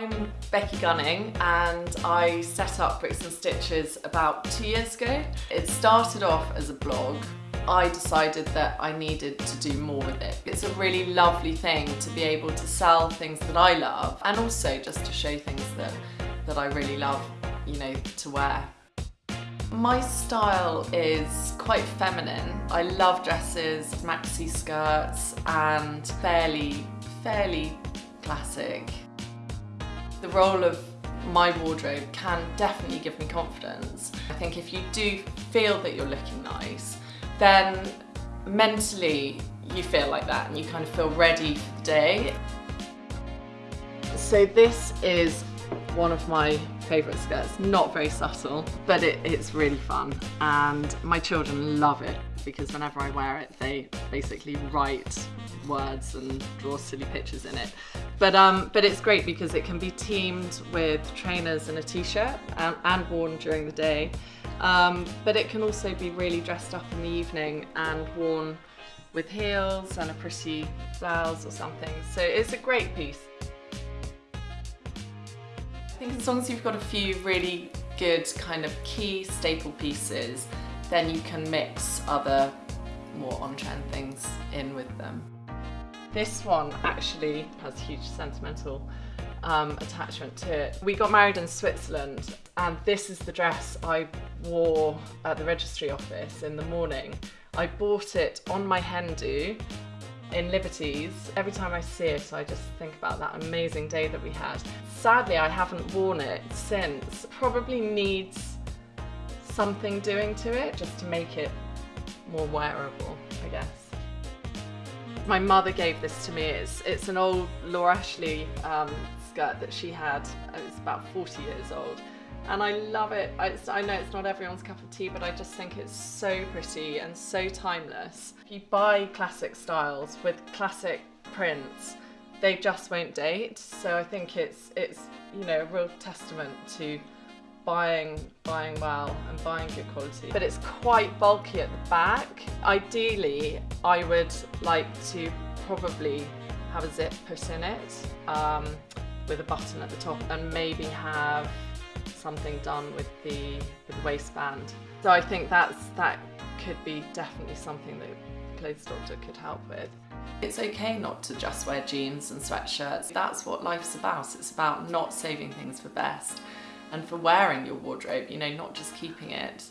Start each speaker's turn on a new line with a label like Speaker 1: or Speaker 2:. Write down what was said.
Speaker 1: I'm Becky Gunning and I set up Bricks and Stitches about two years ago. It started off as a blog. I decided that I needed to do more with it. It's a really lovely thing to be able to sell things that I love and also just to show things that, that I really love, you know, to wear. My style is quite feminine. I love dresses, maxi skirts and fairly, fairly classic. The role of my wardrobe can definitely give me confidence. I think if you do feel that you're looking nice, then mentally you feel like that and you kind of feel ready for the day. So this is one of my favourite skirts. Not very subtle, but it, it's really fun. And my children love it because whenever I wear it, they basically write words and draw silly pictures in it. But, um, but it's great because it can be teamed with trainers and a t-shirt and, and, worn during the day. Um, but it can also be really dressed up in the evening and worn with heels and a pretty blouse or something. So it's a great piece. Think as long as you've got a few really good kind of key staple pieces, then you can mix other more on-trend things in with them. This one actually has huge sentimental um, attachment to it. We got married in Switzerland and this is the dress I wore at the registry office in the morning. I bought it on my hen do in Liberty's. Every time I see it, I just think about that amazing day that we had. Sadly, I haven't worn it since. Probably needs something doing to it just to make it more wearable, I guess. My mother gave this to me. It's, it's an old Laura Ashley um, skirt that she had. It's about 40 years old and I love it. I, I, know it's not everyone's cup of tea, but I just think it's so pretty and so timeless. If you buy classic styles with classic prints, they just won't date. So I think it's it's you know a real testament to buying buying well and buying good quality. But it's quite bulky at the back. Ideally, I would like to probably have a zip put in it um, with a button at the top and maybe have something done with the, with the waistband. So I think that's that could be definitely something that Clothes Doctor could help with. It's okay not to just wear jeans and sweatshirts. That's what life's about. It's about not saving things for best and for wearing your wardrobe, you know, not just keeping it.